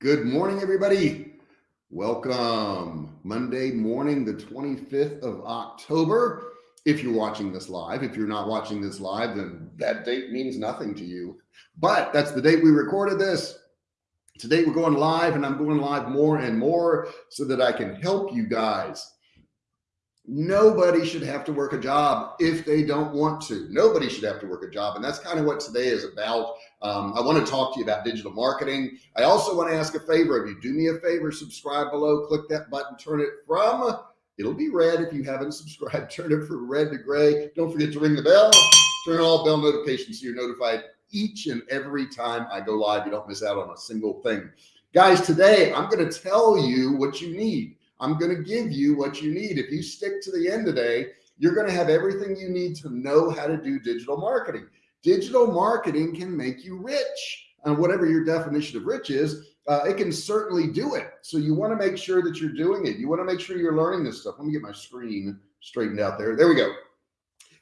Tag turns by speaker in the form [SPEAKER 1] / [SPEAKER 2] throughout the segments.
[SPEAKER 1] Good morning, everybody. Welcome. Monday morning, the 25th of October. If you're watching this live, if you're not watching this live, then that date means nothing to you. But that's the date we recorded this. Today we're going live and I'm going live more and more so that I can help you guys nobody should have to work a job if they don't want to nobody should have to work a job and that's kind of what today is about um, i want to talk to you about digital marketing. I also want to ask a favor of you. Do me a favor subscribe below click that button turn it from it'll be red if you haven't subscribed turn it from red to gray. Don't forget to ring the bell turn all bell notifications so you're notified each and every time i go live. You don't miss out on a single thing. Guys today i'm going to tell you what you need. I'm going to give you what you need. If you stick to the end today, you're going to have everything you need to know how to do digital marketing. Digital marketing can make you rich and whatever your definition of rich is, uh, it can certainly do it. So you want to make sure that you're doing it. You want to make sure you're learning this stuff. Let me get my screen straightened out there. There we go.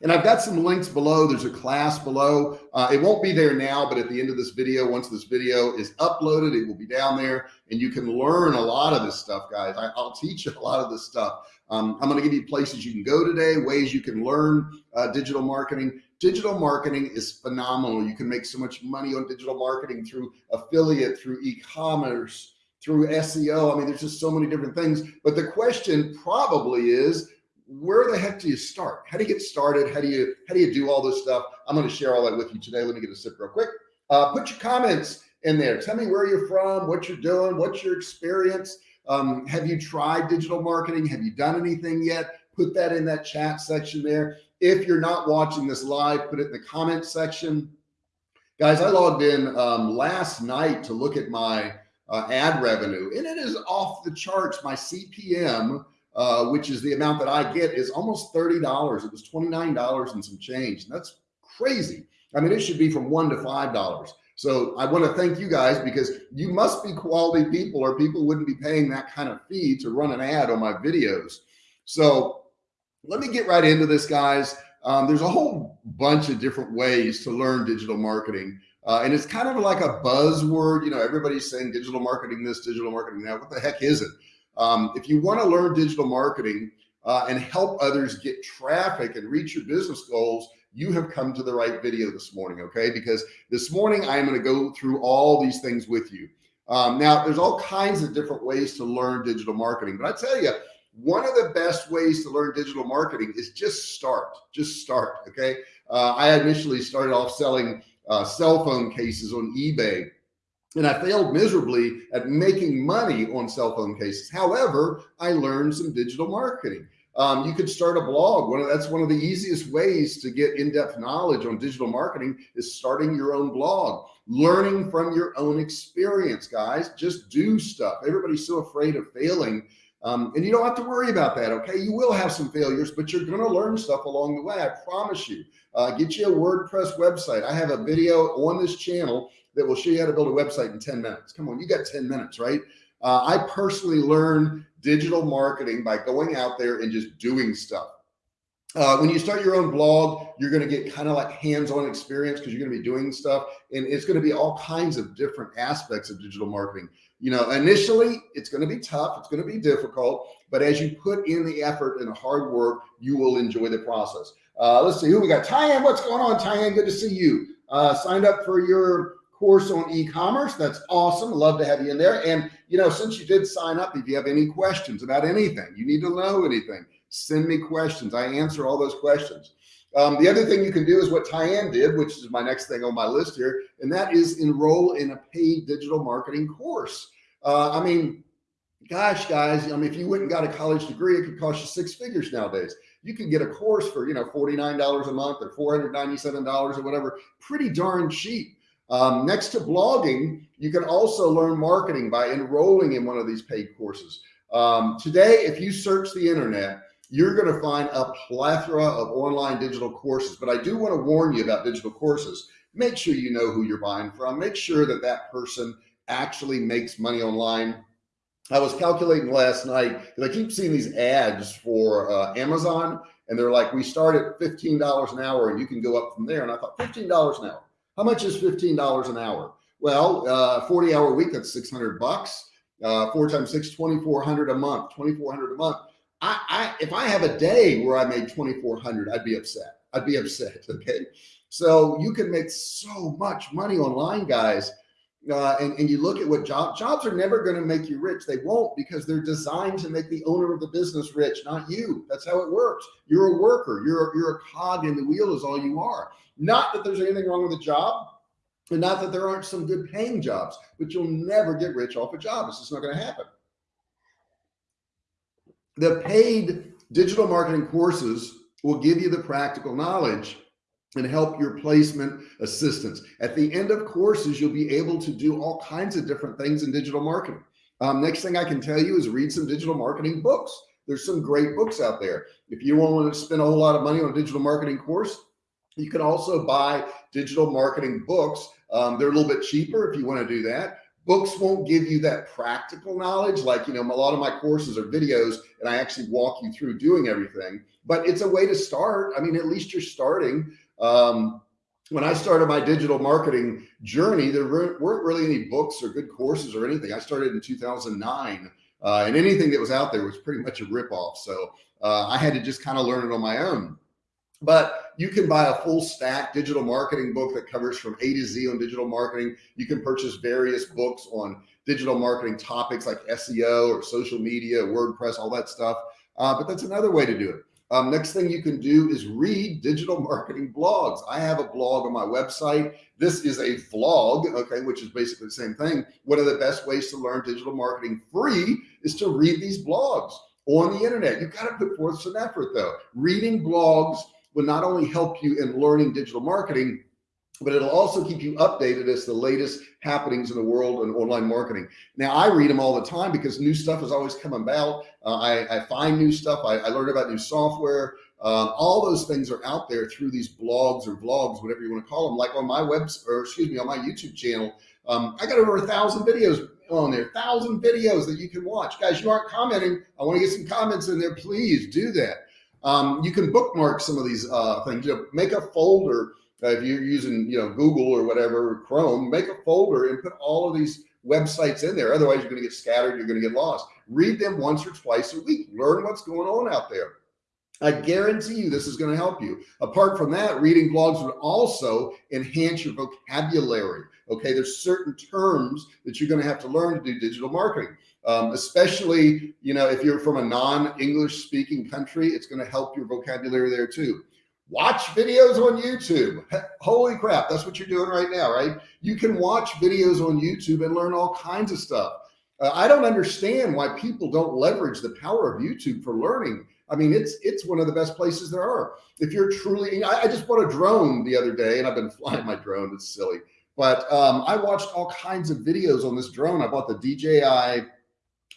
[SPEAKER 1] And I've got some links below. There's a class below. Uh, it won't be there now, but at the end of this video, once this video is uploaded, it will be down there and you can learn a lot of this stuff, guys. I, will teach you a lot of this stuff. Um, I'm going to give you places you can go today, ways you can learn uh, digital marketing. Digital marketing is phenomenal. You can make so much money on digital marketing through affiliate, through e-commerce, through SEO. I mean, there's just so many different things. But the question probably is, where the heck do you start? How do you get started? How do you, how do you do all this stuff? I'm going to share all that with you today. Let me get a sip real quick. Uh, put your comments in there. Tell me where you're from, what you're doing, what's your experience. Um, have you tried digital marketing? Have you done anything yet? Put that in that chat section there. If you're not watching this live, put it in the comment section. Guys, I logged in um, last night to look at my uh, ad revenue and it is off the charts. My CPM uh, which is the amount that I get is almost $30. It was $29 and some change. And that's crazy. I mean, it should be from one to $5. So I want to thank you guys because you must be quality people or people wouldn't be paying that kind of fee to run an ad on my videos. So let me get right into this guys. Um, there's a whole bunch of different ways to learn digital marketing. Uh, and it's kind of like a buzzword, you know, everybody's saying digital marketing, this digital marketing that. What the heck is it? Um, if you want to learn digital marketing uh, and help others get traffic and reach your business goals, you have come to the right video this morning. Okay. Because this morning I'm going to go through all these things with you. Um, now there's all kinds of different ways to learn digital marketing, but I tell you, one of the best ways to learn digital marketing is just start, just start. Okay. Uh, I initially started off selling uh, cell phone cases on eBay and I failed miserably at making money on cell phone cases. However, I learned some digital marketing. Um, you could start a blog. One of, that's one of the easiest ways to get in-depth knowledge on digital marketing is starting your own blog, learning from your own experience, guys. Just do stuff. Everybody's so afraid of failing. Um, and you don't have to worry about that. Okay. You will have some failures, but you're going to learn stuff along the way. I promise you, uh, get you a WordPress website. I have a video on this channel that will show you how to build a website in 10 minutes. Come on, you got 10 minutes, right? Uh, I personally learned digital marketing by going out there and just doing stuff. Uh, when you start your own blog, you're going to get kind of like hands-on experience because you're going to be doing stuff and it's going to be all kinds of different aspects of digital marketing. You know, initially it's going to be tough. It's going to be difficult, but as you put in the effort and the hard work, you will enjoy the process. Uh, let's see who we got. Tyann, what's going on? Tyann, good to see you. Uh, signed up for your course on e-commerce. That's awesome. Love to have you in there. And, you know, since you did sign up, if you have any questions about anything, you need to know anything, send me questions. I answer all those questions. Um, the other thing you can do is what Tyann did, which is my next thing on my list here, and that is enroll in a paid digital marketing course. Uh, I mean, gosh, guys, I mean, if you went and got a college degree, it could cost you six figures nowadays. You can get a course for, you know, $49 a month or $497 or whatever, pretty darn cheap. Um, next to blogging, you can also learn marketing by enrolling in one of these paid courses. Um, today, if you search the internet, you're going to find a plethora of online digital courses, but I do want to warn you about digital courses. Make sure you know who you're buying from. Make sure that that person actually makes money online. I was calculating last night because I keep seeing these ads for uh, Amazon and they're like, we start at $15 an hour and you can go up from there. And I thought $15 an hour how much is $15 an hour? Well, uh, 40 hour week, that's 600 bucks. Uh, four times six, 2,400 a month, 2,400 a month. I, I, if I have a day where I made 2,400, I'd be upset. I'd be upset. Okay. So you can make so much money online guys. Uh, and, and you look at what job jobs are never going to make you rich. They won't because they're designed to make the owner of the business rich, not you. That's how it works. You're a worker. You're, you're a cog in the wheel is all you are. Not that there's anything wrong with the job and not that there aren't some good paying jobs, but you'll never get rich off a job. It's just not going to happen. The paid digital marketing courses will give you the practical knowledge and help your placement assistance. At the end of courses, you'll be able to do all kinds of different things in digital marketing. Um, next thing I can tell you is read some digital marketing books. There's some great books out there. If you don't want to spend a whole lot of money on a digital marketing course, you can also buy digital marketing books. Um, they're a little bit cheaper if you want to do that. Books won't give you that practical knowledge. Like, you know, a lot of my courses are videos and I actually walk you through doing everything, but it's a way to start. I mean, at least you're starting. Um, when I started my digital marketing journey, there weren't really any books or good courses or anything. I started in 2009 uh, and anything that was out there was pretty much a ripoff. So uh, I had to just kind of learn it on my own but you can buy a full stack digital marketing book that covers from A to Z on digital marketing. You can purchase various books on digital marketing topics like SEO or social media, WordPress, all that stuff. Uh, but that's another way to do it. Um, next thing you can do is read digital marketing blogs. I have a blog on my website. This is a vlog, okay, which is basically the same thing. One of the best ways to learn digital marketing free is to read these blogs on the internet. You've got to put forth some effort though. Reading blogs will not only help you in learning digital marketing, but it'll also keep you updated as the latest happenings in the world and online marketing. Now I read them all the time because new stuff is always coming about. Uh, I, I, find new stuff. I, I learn about new software. Um, all those things are out there through these blogs or vlogs, whatever you want to call them. Like on my web, or excuse me, on my YouTube channel, um, I got over a thousand videos on there, thousand videos that you can watch. Guys, you aren't commenting. I want to get some comments in there. Please do that. Um, you can bookmark some of these uh, things. You know, make a folder uh, if you're using you know Google or whatever Chrome. Make a folder and put all of these websites in there. Otherwise, you're going to get scattered. You're going to get lost. Read them once or twice a week. Learn what's going on out there. I guarantee you this is going to help you. Apart from that, reading blogs would also enhance your vocabulary. Okay, there's certain terms that you're going to have to learn to do digital marketing um, especially, you know, if you're from a non-English speaking country, it's going to help your vocabulary there too. Watch videos on YouTube. Holy crap. That's what you're doing right now, right? You can watch videos on YouTube and learn all kinds of stuff. Uh, I don't understand why people don't leverage the power of YouTube for learning. I mean, it's it's one of the best places there are. If you're truly, I, I just bought a drone the other day and I've been flying my drone. It's silly, but um, I watched all kinds of videos on this drone. I bought the DJI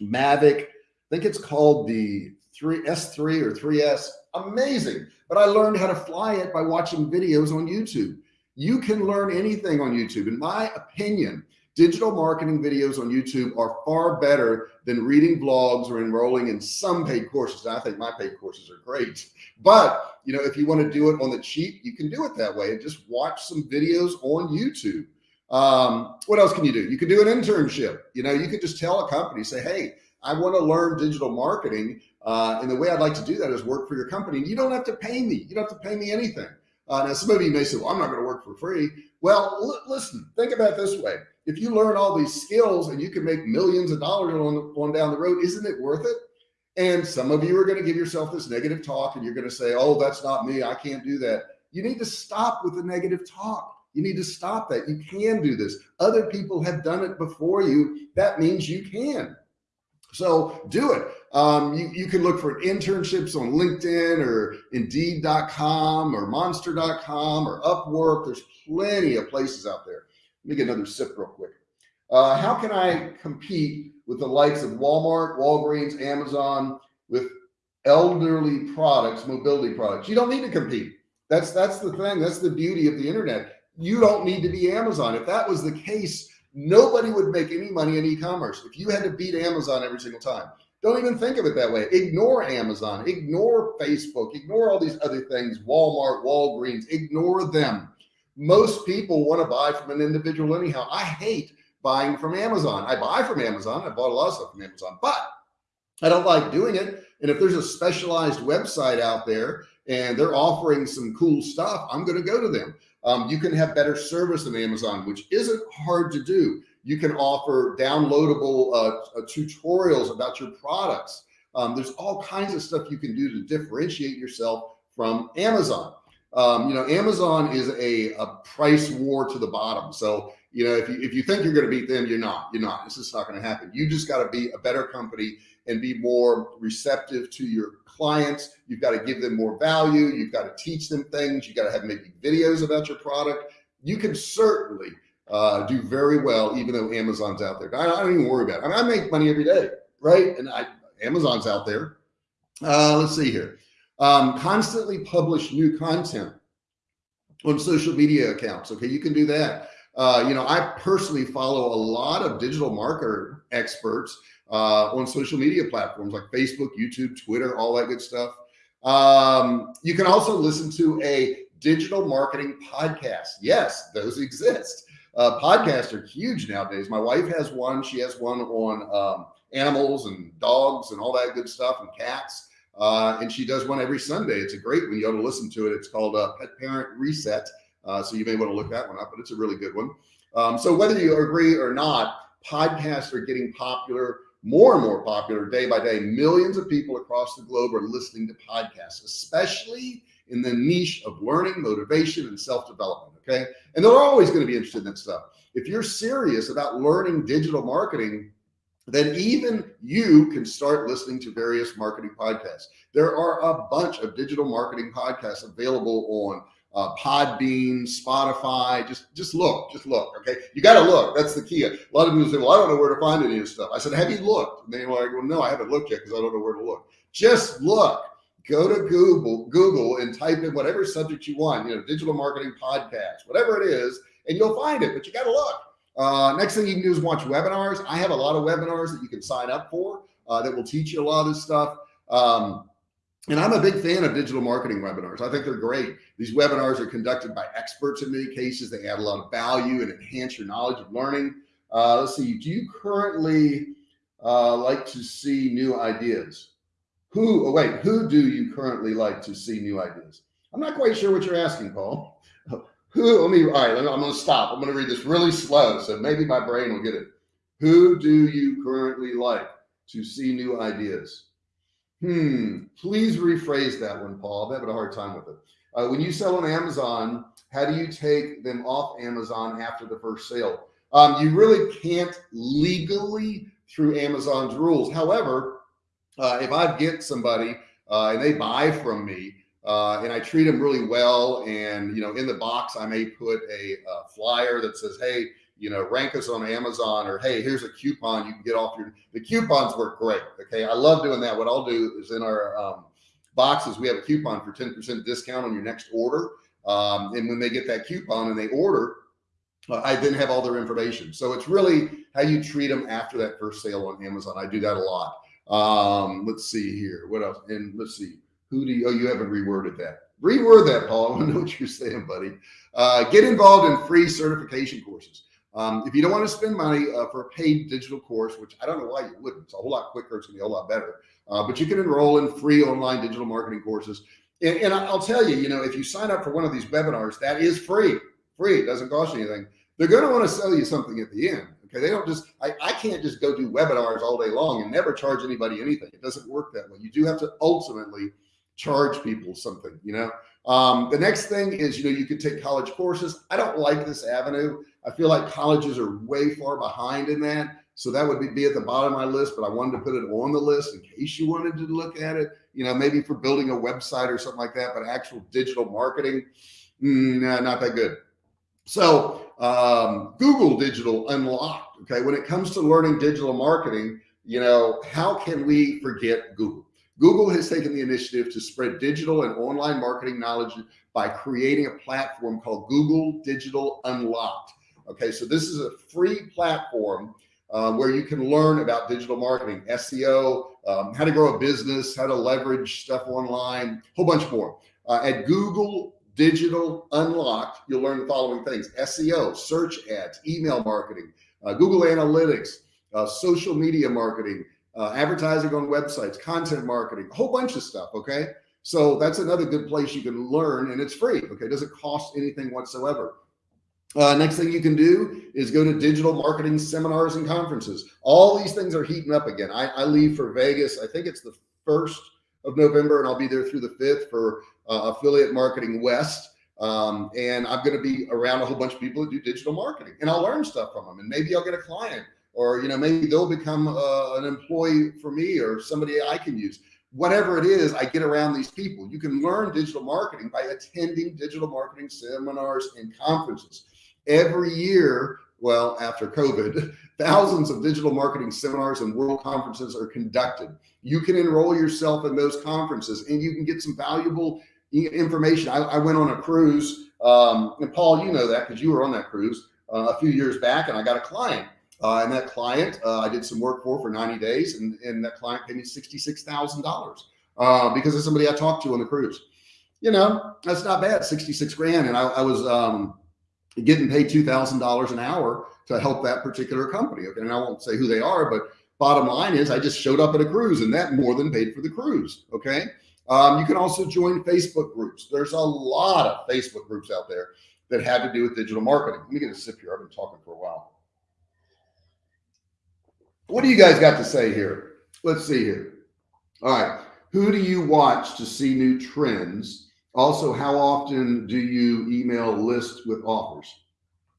[SPEAKER 1] Mavic. I think it's called the 3S3 or 3S. Amazing. But I learned how to fly it by watching videos on YouTube. You can learn anything on YouTube. In my opinion, digital marketing videos on YouTube are far better than reading blogs or enrolling in some paid courses. I think my paid courses are great, but you know, if you want to do it on the cheap, you can do it that way and just watch some videos on YouTube. Um, what else can you do? You can do an internship. You know, you could just tell a company, say, Hey, I want to learn digital marketing. Uh, and the way I'd like to do that is work for your company. And you don't have to pay me. You don't have to pay me anything. Uh, now, some of you may say, well, I'm not going to work for free. Well, listen, think about this way. If you learn all these skills and you can make millions of dollars on, on down the road, isn't it worth it? And some of you are going to give yourself this negative talk and you're going to say, oh, that's not me. I can't do that. You need to stop with the negative talk. You need to stop that. You can do this. Other people have done it before you. That means you can. So do it. Um, you, you can look for internships on LinkedIn or indeed.com or monster.com or Upwork. There's plenty of places out there. Let me get another sip real quick. Uh, how can I compete with the likes of Walmart, Walgreens, Amazon with elderly products, mobility products? You don't need to compete. That's, that's the thing. That's the beauty of the internet you don't need to be Amazon. If that was the case, nobody would make any money in e-commerce. If you had to beat Amazon every single time, don't even think of it that way. Ignore Amazon, ignore Facebook, ignore all these other things, Walmart, Walgreens, ignore them. most people want to buy from an individual anyhow. I hate buying from Amazon. I buy from Amazon. I bought a lot of stuff from Amazon, but I don't like doing it. And if there's a specialized website out there and they're offering some cool stuff, I'm going to go to them. Um, you can have better service than Amazon, which isn't hard to do. You can offer downloadable uh, uh, tutorials about your products. Um, there's all kinds of stuff you can do to differentiate yourself from Amazon. Um, you know, Amazon is a, a price war to the bottom. So, you know, if you, if you think you're going to beat them, you're not, you're not, it's just not going to happen. You just got to be a better company and be more receptive to your clients. You've got to give them more value. You've got to teach them things. You've got to have maybe videos about your product. You can certainly uh, do very well, even though Amazon's out there. I, I, don't even worry about it. I mean, I make money every day, right? And I, Amazon's out there. Uh, let's see here. Um, constantly publish new content on social media accounts. Okay, you can do that. Uh, you know, I personally follow a lot of digital marketer experts uh, on social media platforms like Facebook, YouTube, Twitter, all that good stuff. Um, you can also listen to a digital marketing podcast. Yes, those exist. Uh, podcasts are huge nowadays. My wife has one. She has one on um, animals and dogs and all that good stuff and cats. Uh, and she does one every Sunday. It's a great one. You ought to listen to it. It's called uh, Pet Parent Reset. Uh, so you may want to look that one up, but it's a really good one. Um, so whether you agree or not, podcasts are getting popular more and more popular day by day. Millions of people across the globe are listening to podcasts, especially in the niche of learning, motivation, and self-development. Okay. And they're always going to be interested in that stuff. If you're serious about learning digital marketing, then even you can start listening to various marketing podcasts. There are a bunch of digital marketing podcasts available on uh, Podbean, Spotify. Just just look, just look. Okay, you got to look. That's the key. A lot of people say, "Well, I don't know where to find any of this stuff." I said, "Have you looked?" And they were like, "Well, no, I haven't looked yet because I don't know where to look." Just look. Go to Google, Google, and type in whatever subject you want. You know, digital marketing podcast, whatever it is, and you'll find it. But you got to look. Uh, next thing you can do is watch webinars. I have a lot of webinars that you can sign up for uh, that will teach you a lot of this stuff. Um, and I'm a big fan of digital marketing webinars. I think they're great. These webinars are conducted by experts in many cases. They add a lot of value and enhance your knowledge of learning. Uh, let's see. Do you currently uh, like to see new ideas? Who, oh wait, who do you currently like to see new ideas? I'm not quite sure what you're asking, Paul. Who, let me, all right, I'm going to stop. I'm going to read this really slow. So maybe my brain will get it. Who do you currently like to see new ideas? Hmm. Please rephrase that one, Paul. I'm having a hard time with it. Uh, when you sell on Amazon, how do you take them off Amazon after the first sale? Um, you really can't legally through Amazon's rules. However, uh, if I get somebody uh, and they buy from me uh, and I treat them really well, and you know, in the box I may put a, a flyer that says, "Hey, you know, rank us on Amazon or hey, here's a coupon you can get off your, the coupons work great. Okay. I love doing that. What I'll do is in our um, boxes, we have a coupon for 10% discount on your next order. Um, and when they get that coupon and they order, uh, I then have all their information. So it's really how you treat them after that first sale on Amazon. I do that a lot. Um, let's see here. What else? And let's see. Who do you, oh, you haven't reworded that. Reword that, Paul. I want to know what you're saying, buddy. Uh, get involved in free certification courses. Um, if you don't want to spend money uh, for a paid digital course, which I don't know why you wouldn't, it's a whole lot quicker, it's gonna be a whole lot better. Uh, but you can enroll in free online digital marketing courses. And, and, I'll tell you, you know, if you sign up for one of these webinars, that is free, free, it doesn't cost you anything. They're going to want to sell you something at the end. Okay. They don't just, I, I can't just go do webinars all day long and never charge anybody anything. It doesn't work that way. You do have to ultimately charge people something, you know? Um, the next thing is, you know, you could take college courses. I don't like this avenue. I feel like colleges are way far behind in that. So that would be, be at the bottom of my list, but I wanted to put it on the list in case you wanted to look at it, you know, maybe for building a website or something like that, but actual digital marketing, mm, nah, not that good. So um, Google Digital Unlocked. Okay. When it comes to learning digital marketing, you know, how can we forget Google? Google has taken the initiative to spread digital and online marketing knowledge by creating a platform called Google Digital Unlocked. Okay, so this is a free platform uh, where you can learn about digital marketing, SEO, um, how to grow a business, how to leverage stuff online, a whole bunch more uh, at Google Digital Unlocked, you'll learn the following things, SEO, search ads, email marketing, uh, Google Analytics, uh, social media marketing, uh, advertising on websites, content marketing, a whole bunch of stuff. Okay. So that's another good place you can learn and it's free. Okay. It doesn't cost anything whatsoever. Uh, next thing you can do is go to digital marketing seminars and conferences. All these things are heating up again. I, I leave for Vegas. I think it's the first of November and I'll be there through the fifth for uh, affiliate marketing West. Um, and I'm going to be around a whole bunch of people that do digital marketing and I'll learn stuff from them and maybe I'll get a client or, you know, maybe they'll become uh, an employee for me or somebody I can use whatever it is, I get around these people. You can learn digital marketing by attending digital marketing seminars and conferences every year. Well, after COVID, thousands of digital marketing seminars and world conferences are conducted. You can enroll yourself in those conferences and you can get some valuable information. I, I went on a cruise um, and Paul, you know that because you were on that cruise uh, a few years back and I got a client uh, and that client, uh, I did some work for for 90 days and, and that client paid me $66,000 uh, because of somebody I talked to on the cruise. You know, that's not bad, 66 grand. And I, I was um, getting paid $2,000 an hour to help that particular company. Okay. And I won't say who they are, but bottom line is I just showed up at a cruise and that more than paid for the cruise. Okay. Um, you can also join Facebook groups. There's a lot of Facebook groups out there that have to do with digital marketing. Let me get a sip here. I've been talking for a while. What do you guys got to say here? Let's see here. All right. Who do you watch to see new trends? Also, how often do you email list with offers?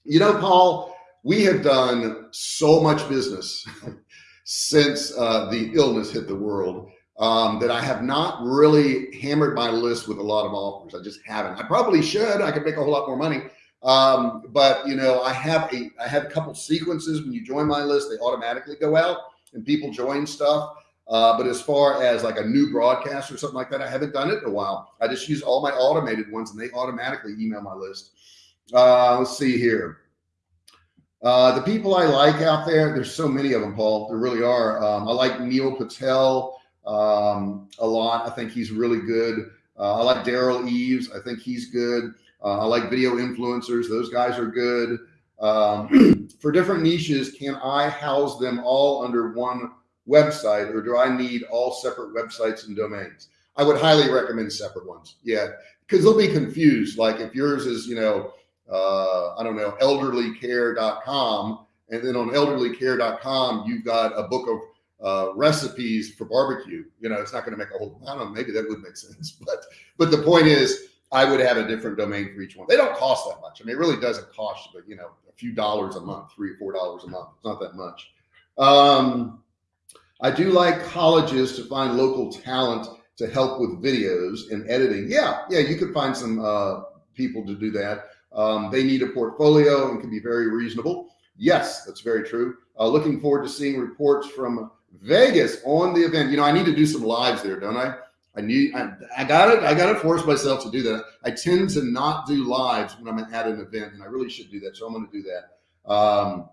[SPEAKER 1] You know, Paul, we have done so much business since uh, the illness hit the world um, that I have not really hammered my list with a lot of offers. I just haven't. I probably should. I could make a whole lot more money. Um, but you know, I have a, I have a couple sequences when you join my list, they automatically go out and people join stuff. Uh, but as far as like a new broadcast or something like that, I haven't done it in a while. I just use all my automated ones and they automatically email my list. Uh, let's see here. Uh, the people I like out there, there's so many of them, Paul, there really are. Um, I like Neil Patel um, a lot. I think he's really good. Uh, I like Derral Eves. I think he's good. Uh, I like video influencers. Those guys are good. Um, for different niches, can I house them all under one website or do I need all separate websites and domains? I would highly recommend separate ones. Yeah. Cause they'll be confused. Like if yours is, you know, uh, I don't know, elderlycare.com. And then on elderlycare.com, you've got a book of uh, recipes for barbecue. You know, it's not going to make a whole, I don't know, maybe that would make sense, but, but the point is I would have a different domain for each one. They don't cost that much. I mean, it really doesn't cost, but you know, a few dollars a month, three or four dollars a month. It's not that much. Um, I do like colleges to find local talent to help with videos and editing. Yeah, yeah, you could find some uh, people to do that. Um, they need a portfolio and can be very reasonable. Yes, that's very true. Uh, looking forward to seeing reports from Vegas on the event. You know, I need to do some lives there, don't I? I need, I, I got it. I got to force myself to do that. I tend to not do lives when I'm at an event and I really should do that. So I'm going to do that. Um,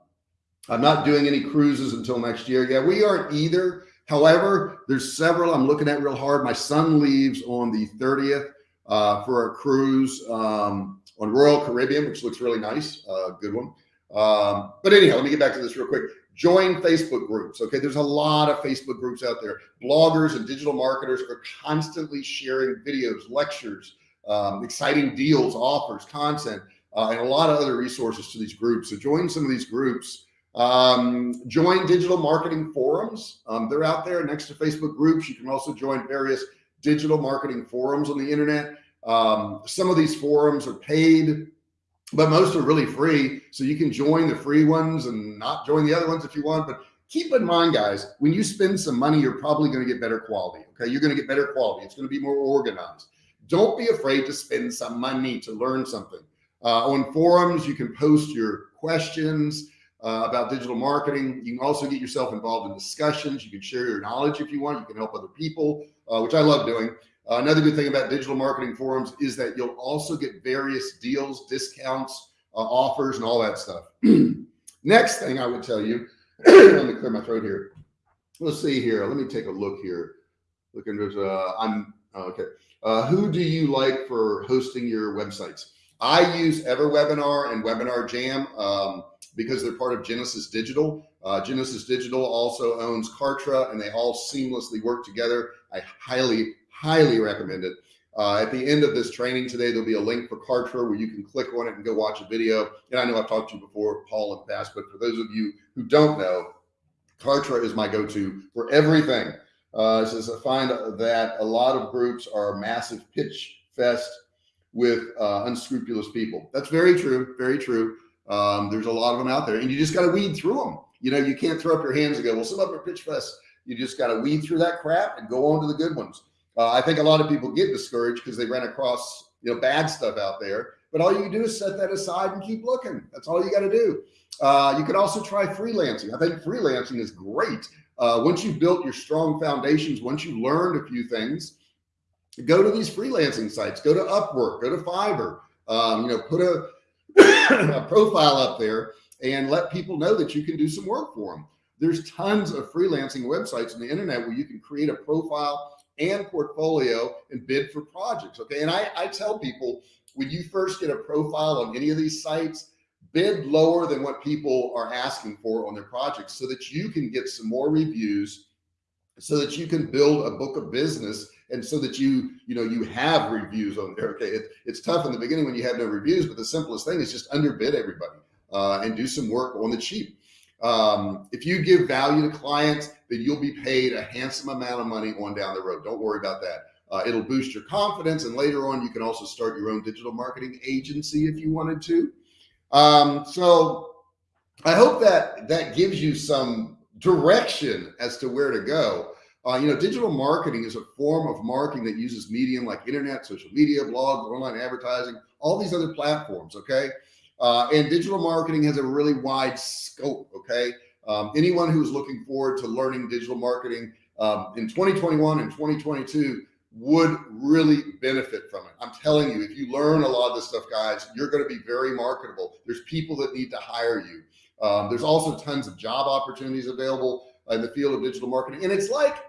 [SPEAKER 1] I'm not doing any cruises until next year. Yeah, we aren't either. However, there's several I'm looking at real hard. My son leaves on the 30th uh, for a cruise um, on Royal Caribbean, which looks really nice. Uh, good one. Um, but anyhow, let me get back to this real quick join Facebook groups. Okay. There's a lot of Facebook groups out there. Bloggers and digital marketers are constantly sharing videos, lectures, um, exciting deals, offers, content, uh, and a lot of other resources to these groups. So join some of these groups. Um, join digital marketing forums. Um, they're out there next to Facebook groups. You can also join various digital marketing forums on the internet. Um, some of these forums are paid but most are really free. So you can join the free ones and not join the other ones if you want. But keep in mind, guys, when you spend some money, you're probably going to get better quality. Okay. You're going to get better quality. It's going to be more organized. Don't be afraid to spend some money to learn something. Uh, on forums, you can post your questions uh, about digital marketing. You can also get yourself involved in discussions. You can share your knowledge if you want. You can help other people, uh, which I love doing. Uh, another good thing about digital marketing forums is that you'll also get various deals, discounts, uh, offers, and all that stuff. Next thing I would tell you, let me clear my throat here. Let's see here. Let me take a look here. Looking, there's uh, I'm Okay. Uh, who do you like for hosting your websites? I use EverWebinar and Webinar Jam um, because they're part of Genesis Digital. Uh, Genesis Digital also owns Kartra and they all seamlessly work together. I highly, highly recommend it. Uh, at the end of this training today, there'll be a link for Kartra where you can click on it and go watch a video. And I know I've talked to you before, Paul, the past, but for those of you who don't know, Kartra is my go-to for everything. Uh, says I find that a lot of groups are a massive pitch fest with uh, unscrupulous people. That's very true. Very true. Um, there's a lot of them out there and you just got to weed through them. You know, you can't throw up your hands and go, well, some of them are pitch fest. You just got to weed through that crap and go on to the good ones. Uh, I think a lot of people get discouraged because they ran across, you know, bad stuff out there, but all you do is set that aside and keep looking. That's all you got to do. Uh, you could also try freelancing. I think freelancing is great. Uh, once you've built your strong foundations, once you've learned a few things, go to these freelancing sites, go to Upwork, go to Fiverr, um, you know, put a, a profile up there and let people know that you can do some work for them. There's tons of freelancing websites on the internet where you can create a profile and portfolio and bid for projects. Okay. And I, I tell people when you first get a profile on any of these sites, bid lower than what people are asking for on their projects so that you can get some more reviews so that you can build a book of business and so that you you know you have reviews on there okay it, it's tough in the beginning when you have no reviews but the simplest thing is just underbid everybody uh, and do some work on the cheap um, if you give value to clients then you'll be paid a handsome amount of money on down the road don't worry about that uh, it'll boost your confidence and later on you can also start your own digital marketing agency if you wanted to um, so I hope that that gives you some direction as to where to go. Uh, you know, digital marketing is a form of marketing that uses medium like internet, social media, blogs, online advertising, all these other platforms. Okay. Uh, and digital marketing has a really wide scope. Okay. Um, anyone who's looking forward to learning digital marketing um, in 2021 and 2022 would really benefit from it. I'm telling you, if you learn a lot of this stuff, guys, you're going to be very marketable. There's people that need to hire you. Um, there's also tons of job opportunities available in the field of digital marketing. And it's like,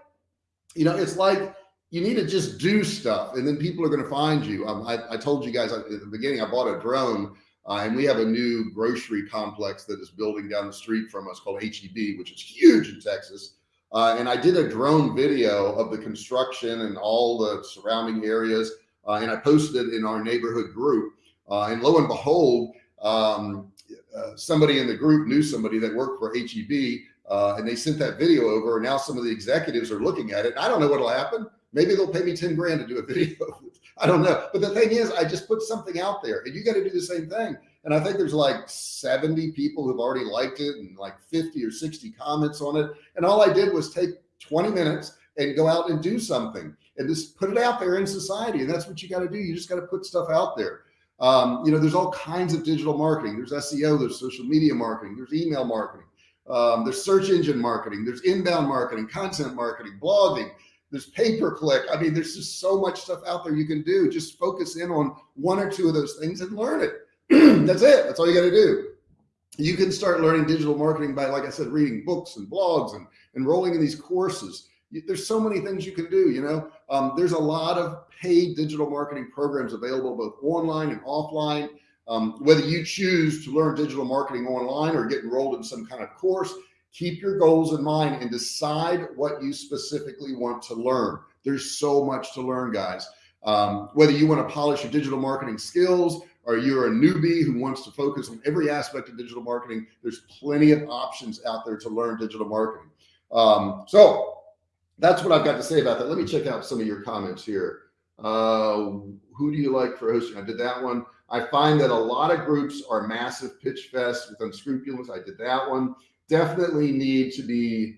[SPEAKER 1] you know, it's like you need to just do stuff and then people are going to find you. Um, I, I, told you guys at the beginning, I bought a drone uh, and we have a new grocery complex that is building down the street from us called HEB, which is huge in Texas. Uh, and I did a drone video of the construction and all the surrounding areas. Uh, and I posted it in our neighborhood group. Uh, and lo and behold, um, uh, somebody in the group knew somebody that worked for HEB uh, and they sent that video over. And now some of the executives are looking at it. I don't know what'll happen. Maybe they'll pay me 10 grand to do a video. I don't know. But the thing is, I just put something out there and you got to do the same thing. And I think there's like 70 people who've already liked it and like 50 or 60 comments on it. And all I did was take 20 minutes and go out and do something and just put it out there in society. And that's what you got to do. You just got to put stuff out there. Um, you know, there's all kinds of digital marketing. There's SEO, there's social media marketing, there's email marketing, um, there's search engine marketing, there's inbound marketing, content marketing, blogging, there's pay per click. I mean, there's just so much stuff out there you can do. Just focus in on one or two of those things and learn it. That's it. That's all you got to do. You can start learning digital marketing by, like I said, reading books and blogs and enrolling in these courses. There's so many things you can do, you know, um, there's a lot of paid digital marketing programs available both online and offline. Um, whether you choose to learn digital marketing online or get enrolled in some kind of course, keep your goals in mind and decide what you specifically want to learn. There's so much to learn, guys. Um, whether you want to polish your digital marketing skills or you're a newbie who wants to focus on every aspect of digital marketing, there's plenty of options out there to learn digital marketing. Um, so that's what I've got to say about that. Let me check out some of your comments here. Uh, who do you like for hosting? I did that one. I find that a lot of groups are massive pitch fest with unscrupulous. I did that one. Definitely need to be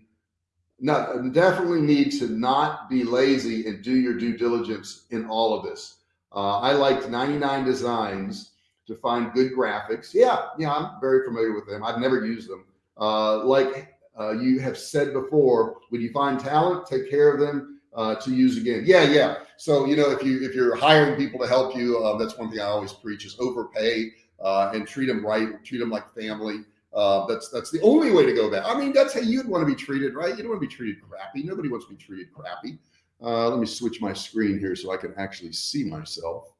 [SPEAKER 1] not definitely need to not be lazy and do your due diligence in all of this. Uh, I liked 99 designs to find good graphics. Yeah, yeah, I'm very familiar with them. I've never used them. Uh, like uh, you have said before, when you find talent, take care of them uh, to use again. Yeah, yeah. So you know, if you if you're hiring people to help you, uh, that's one thing I always preach is overpay uh, and treat them right, treat them like family. Uh, that's that's the only way to go about. I mean, that's how you'd want to be treated, right? You don't want to be treated crappy. Nobody wants to be treated crappy. Uh, let me switch my screen here so I can actually see myself.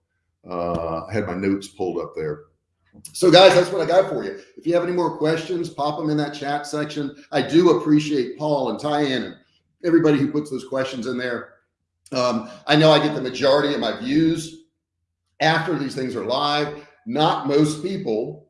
[SPEAKER 1] Uh, I had my notes pulled up there. So guys, that's what I got for you. If you have any more questions, pop them in that chat section. I do appreciate Paul and Tyann and everybody who puts those questions in there. Um, I know I get the majority of my views after these things are live. Not most people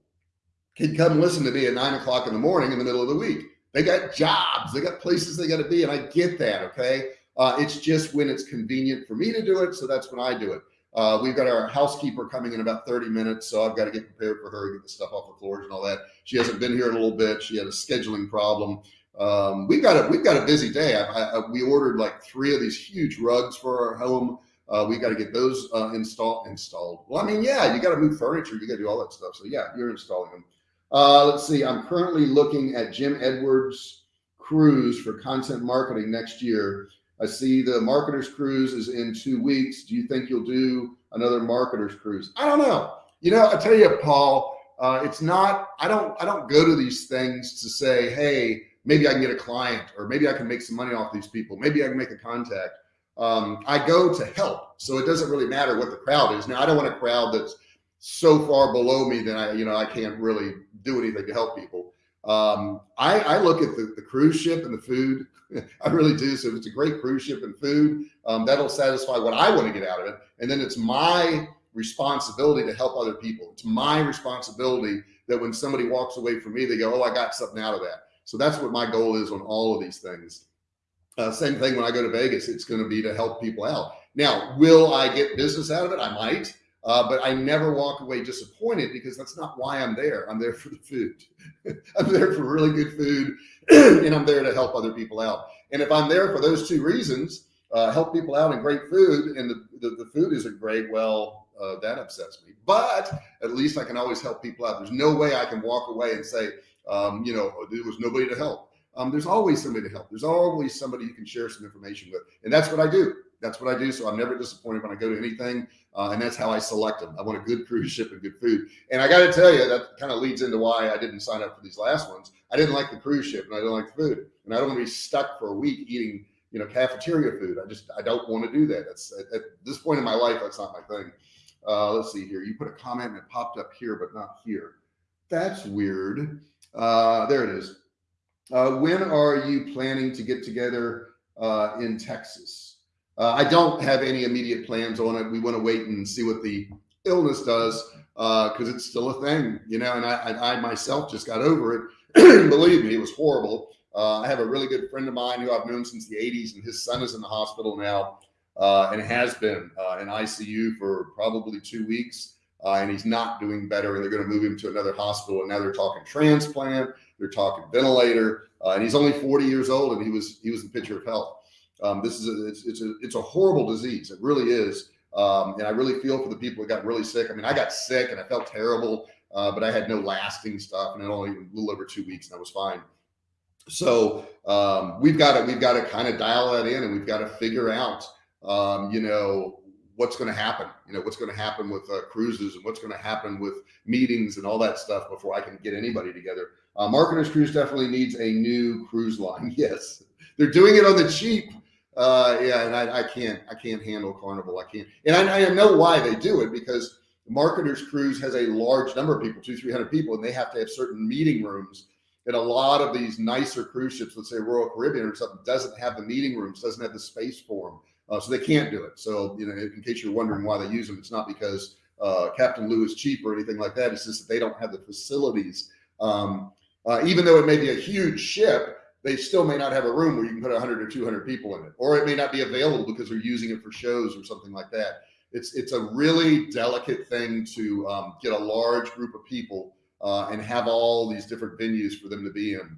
[SPEAKER 1] can come listen to me at nine o'clock in the morning in the middle of the week. They got jobs, they got places they got to be, and I get that. Okay, uh, it's just when it's convenient for me to do it, so that's when I do it. Uh, we've got our housekeeper coming in about 30 minutes, so I've got to get prepared for her, get the stuff off the floors and all that. She hasn't been here in a little bit. She had a scheduling problem. Um, we've got a we've got a busy day. I, I, we ordered like three of these huge rugs for our home. Uh, we got to get those uh, installed. Installed. Well, I mean, yeah, you got to move furniture. You got to do all that stuff. So yeah, you're installing them. Uh, let's see. I'm currently looking at Jim Edwards cruise for content marketing next year. I see the marketers cruise is in two weeks. Do you think you'll do another marketers cruise? I don't know. You know, I tell you, Paul, uh, it's not, I don't, I don't go to these things to say, Hey, maybe I can get a client or maybe I can make some money off these people. Maybe I can make a contact. Um, I go to help. So it doesn't really matter what the crowd is. Now I don't want a crowd that's so far below me that I, you know, I can't really do anything to help people. Um, I, I look at the, the cruise ship and the food I really do. So if it's a great cruise ship and food, um, that'll satisfy what I want to get out of it. And then it's my responsibility to help other people. It's my responsibility that when somebody walks away from me, they go, Oh, I got something out of that. So that's what my goal is on all of these things. Uh, same thing when I go to Vegas, it's going to be to help people out. Now, will I get business out of it? I might. Uh, but I never walk away disappointed because that's not why I'm there. I'm there for the food. I'm there for really good food and I'm there to help other people out. And if I'm there for those two reasons, uh, help people out and great food and the, the, the food isn't great, well, uh, that upsets me. But at least I can always help people out. There's no way I can walk away and say, um, you know, there was nobody to help. Um, there's always somebody to help. There's always somebody you can share some information with. And that's what I do. That's what I do. So I'm never disappointed when I go to anything. Uh, and that's how I select them. I want a good cruise ship and good food. And I got to tell you, that kind of leads into why I didn't sign up for these last ones. I didn't like the cruise ship and I didn't like the food. And I don't want to be stuck for a week eating, you know, cafeteria food. I just, I don't want to do that. That's at, at this point in my life, that's not my thing. Uh, let's see here. You put a comment and it popped up here, but not here. That's weird. Uh, there it is. Uh, when are you planning to get together uh, in Texas? Uh, I don't have any immediate plans on it. We want to wait and see what the illness does because uh, it's still a thing, you know. And I, I, I myself just got over it. Believe me, it was horrible. Uh, I have a really good friend of mine who I've known since the 80s, and his son is in the hospital now uh, and has been uh, in ICU for probably two weeks. Uh, and he's not doing better, and they're going to move him to another hospital. And now they're talking transplant, they're talking ventilator, and he's only 40 years old, and he was he was the picture of health. Um, this is a, it's, it's a it's a horrible disease. It really is. Um, and I really feel for the people that got really sick. I mean, I got sick and I felt terrible, uh, but I had no lasting stuff, and it only a little over two weeks, and I was fine. So um, we've got to we've got to kind of dial that in, and we've got to figure out, um, you know, what's going to happen. You know, what's going to happen with uh, cruises and what's going to happen with meetings and all that stuff before I can get anybody together. Uh, Marketers Cruise definitely needs a new cruise line. Yes, they're doing it on the cheap uh, yeah, and I, I, can't, I can't handle Carnival. I can't, and I, I, know why they do it because Marketers Cruise has a large number of people, two, three hundred people, and they have to have certain meeting rooms. And a lot of these nicer cruise ships, let's say Royal Caribbean or something, doesn't have the meeting rooms, doesn't have the space for them, uh, so they can't do it. So you know, in case you're wondering why they use them, it's not because uh, Captain Lou is cheap or anything like that. It's just that they don't have the facilities. Um, uh, even though it may be a huge ship, they still may not have a room where you can put 100 or 200 people in it, or it may not be available because they're using it for shows or something like that. It's it's a really delicate thing to um, get a large group of people uh, and have all these different venues for them to be in.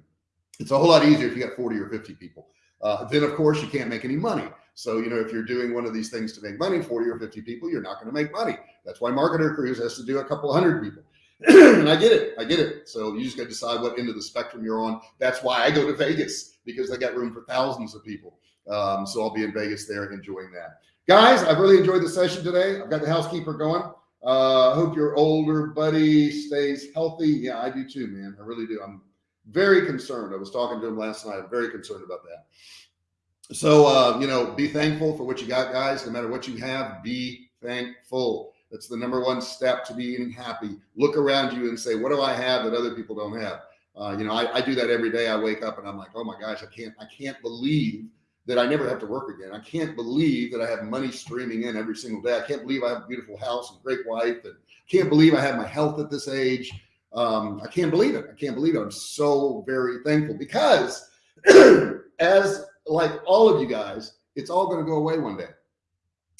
[SPEAKER 1] It's a whole lot easier if you got 40 or 50 people. Uh, then of course you can't make any money. So, you know, if you're doing one of these things to make money, 40 or 50 people, you're not going to make money. That's why Marketer Cruise has to do a couple hundred people. And I get it. I get it. So you just got to decide what end of the spectrum you're on. That's why I go to Vegas because they got room for thousands of people. Um, so I'll be in Vegas there enjoying that. Guys, I've really enjoyed the session today. I've got the housekeeper going. Uh, hope your older buddy stays healthy. Yeah, I do too, man. I really do. I'm very concerned. I was talking to him last night. I'm very concerned about that. so, uh, you know, be thankful for what you got, guys. No matter what you have, be thankful. That's the number one step to being happy. Look around you and say, what do I have that other people don't have? Uh, you know, I, I do that every day. I wake up and I'm like, oh my gosh, I can't, I can't believe that I never have to work again. I can't believe that I have money streaming in every single day. I can't believe I have a beautiful house and great wife and can't believe I have my health at this age. Um, I can't believe it. I can't believe it. I'm so very thankful because as like all of you guys, it's all going to go away one day.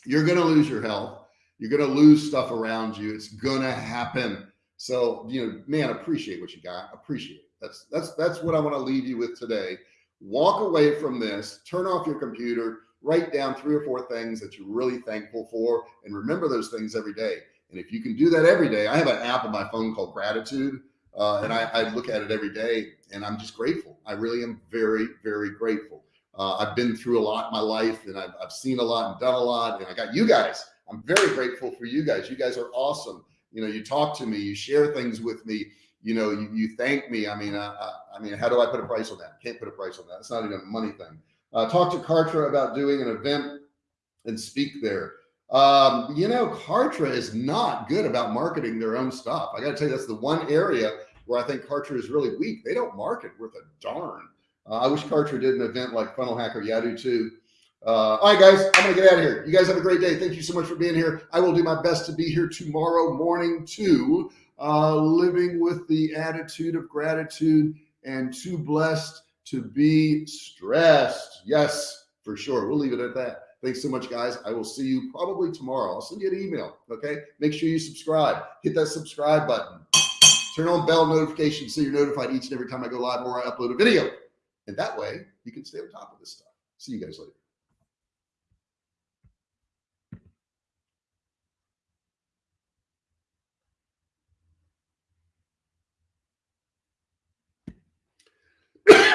[SPEAKER 1] You're going to lose your health. You're going to lose stuff around you. It's going to happen. So, you know, man, appreciate what you got. Appreciate it. That's, that's, that's what I want to leave you with today. Walk away from this, turn off your computer, write down three or four things that you're really thankful for and remember those things every day. And if you can do that every day, I have an app on my phone called gratitude. Uh, and I, I, look at it every day and I'm just grateful. I really am very, very grateful. Uh, I've been through a lot in my life and I've, I've seen a lot and done a lot. And I got you guys. I'm very grateful for you guys. You guys are awesome. You know, you talk to me, you share things with me. You know, you, you thank me. I mean, I, I, mean, how do I put a price on that? Can't put a price on that. It's not even a money thing. Uh, talk to Kartra about doing an event and speak there. Um, you know, Kartra is not good about marketing their own stuff. I got to tell you, that's the one area where I think Kartra is really weak. They don't market worth a darn. Uh, I wish Kartra did an event like Funnel Hacker. Yeah, I do too. Uh, all right, guys, I'm going to get out of here. You guys have a great day. Thank you so much for being here. I will do my best to be here tomorrow morning too, uh, living with the attitude of gratitude and too blessed to be stressed. Yes, for sure. We'll leave it at that. Thanks so much, guys. I will see you probably tomorrow. I'll send you an email. Okay. Make sure you subscribe. Hit that subscribe button. Turn on bell notifications so you're notified each and every time I go live or I upload a video. And that way you can stay on top of this stuff. See you guys later.